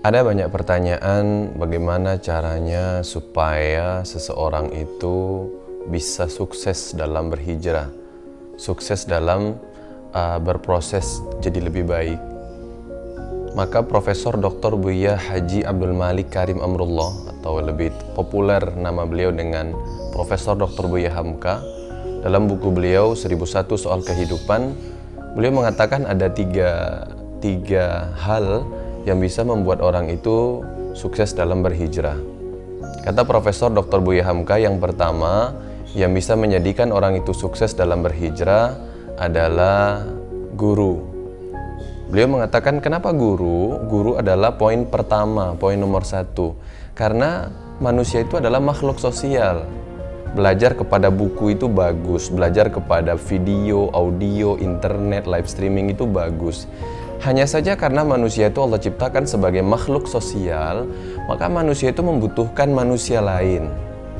Ada banyak pertanyaan bagaimana caranya supaya seseorang itu bisa sukses dalam berhijrah, sukses dalam uh, berproses jadi lebih baik. Maka Profesor Dr. Buya Haji Abdul Malik Karim Amrullah atau lebih populer nama beliau dengan Profesor Dr. Buya Hamka dalam buku beliau 1001 Soal Kehidupan beliau mengatakan ada tiga, tiga hal yang bisa membuat orang itu sukses dalam berhijrah. Kata Profesor Dr. Buya Hamka yang pertama yang bisa menjadikan orang itu sukses dalam berhijrah adalah guru. Beliau mengatakan kenapa guru? Guru adalah poin pertama, poin nomor satu. Karena manusia itu adalah makhluk sosial. Belajar kepada buku itu bagus, belajar kepada video, audio, internet, live streaming itu bagus. Hanya saja karena manusia itu Allah ciptakan sebagai makhluk sosial, maka manusia itu membutuhkan manusia lain.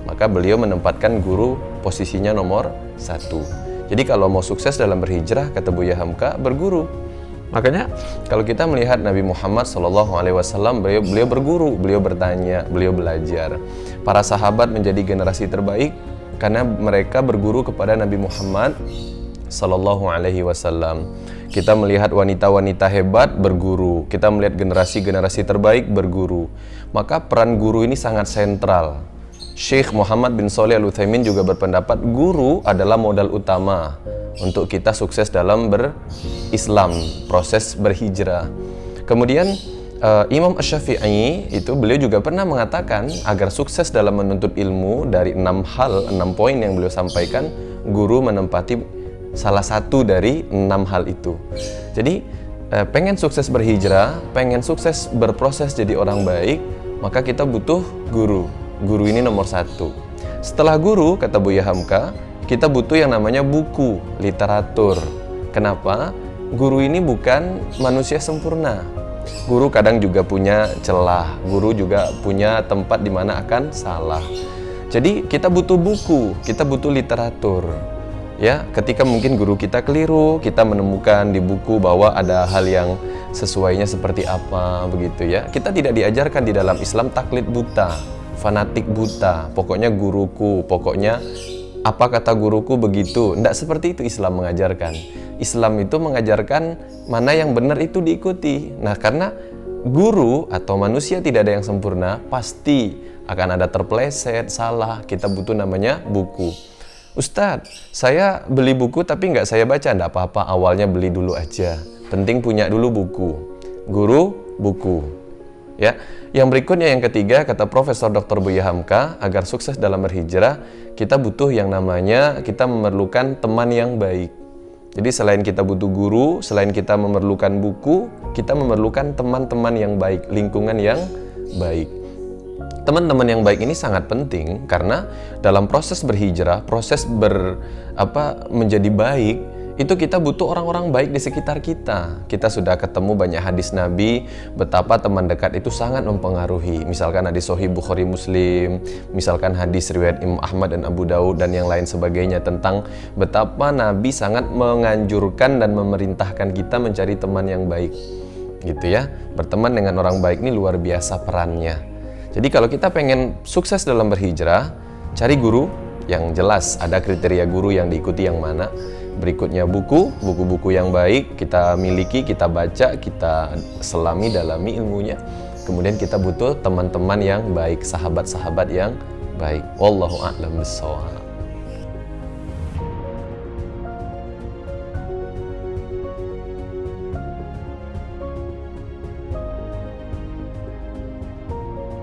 Maka beliau menempatkan guru posisinya nomor satu. Jadi kalau mau sukses dalam berhijrah, kata Buya Hamka, berguru. Makanya kalau kita melihat Nabi Muhammad SAW, beliau, beliau berguru, beliau bertanya, beliau belajar. Para sahabat menjadi generasi terbaik karena mereka berguru kepada Nabi Muhammad SAW. Kita melihat wanita-wanita hebat berguru, kita melihat generasi-generasi terbaik berguru. Maka peran guru ini sangat sentral. Syekh Muhammad bin Soleh Al-Utsaimin juga berpendapat guru adalah modal utama untuk kita sukses dalam berislam, proses berhijrah. Kemudian uh, Imam Ash-Syafi'i itu beliau juga pernah mengatakan agar sukses dalam menuntut ilmu dari enam hal, enam poin yang beliau sampaikan, guru menempati salah satu dari enam hal itu. Jadi eh, pengen sukses berhijrah, pengen sukses berproses jadi orang baik, maka kita butuh guru. Guru ini nomor satu. Setelah guru, kata Buya Hamka, kita butuh yang namanya buku, literatur. Kenapa? Guru ini bukan manusia sempurna. Guru kadang juga punya celah, guru juga punya tempat di mana akan salah. Jadi kita butuh buku, kita butuh literatur ya ketika mungkin guru kita keliru kita menemukan di buku bahwa ada hal yang sesuainya seperti apa begitu ya. Kita tidak diajarkan di dalam Islam taklid buta fanatik buta. Pokoknya guruku pokoknya apa kata guruku begitu. Tidak seperti itu Islam mengajarkan. Islam itu mengajarkan mana yang benar itu diikuti. Nah karena guru atau manusia tidak ada yang sempurna pasti akan ada terpleset salah. Kita butuh namanya buku Ustadz, saya beli buku tapi nggak saya baca, nggak apa-apa, awalnya beli dulu aja. Penting punya dulu buku. Guru, buku. Ya, yang berikutnya yang ketiga kata Profesor Dr. Buya Hamka agar sukses dalam berhijrah kita butuh yang namanya kita memerlukan teman yang baik. Jadi selain kita butuh guru, selain kita memerlukan buku, kita memerlukan teman-teman yang baik, lingkungan yang baik. Teman-teman yang baik ini sangat penting karena dalam proses berhijrah, proses ber apa menjadi baik itu kita butuh orang-orang baik di sekitar kita. Kita sudah ketemu banyak hadis Nabi betapa teman dekat itu sangat mempengaruhi. Misalkan hadis Sahih Bukhari Muslim, misalkan hadis riwayat Imam Ahmad dan Abu Daud dan yang lain sebagainya tentang betapa Nabi sangat menganjurkan dan memerintahkan kita mencari teman yang baik. Gitu ya. Berteman dengan orang baik ini luar biasa perannya. Jadi kalau kita pengen sukses dalam berhijrah, cari guru yang jelas ada kriteria guru yang diikuti yang mana. Berikutnya buku, buku-buku yang baik kita miliki, kita baca, kita selami, dalami ilmunya. Kemudian kita butuh teman-teman yang baik, sahabat-sahabat yang baik. Wallahu a'lam bishawab.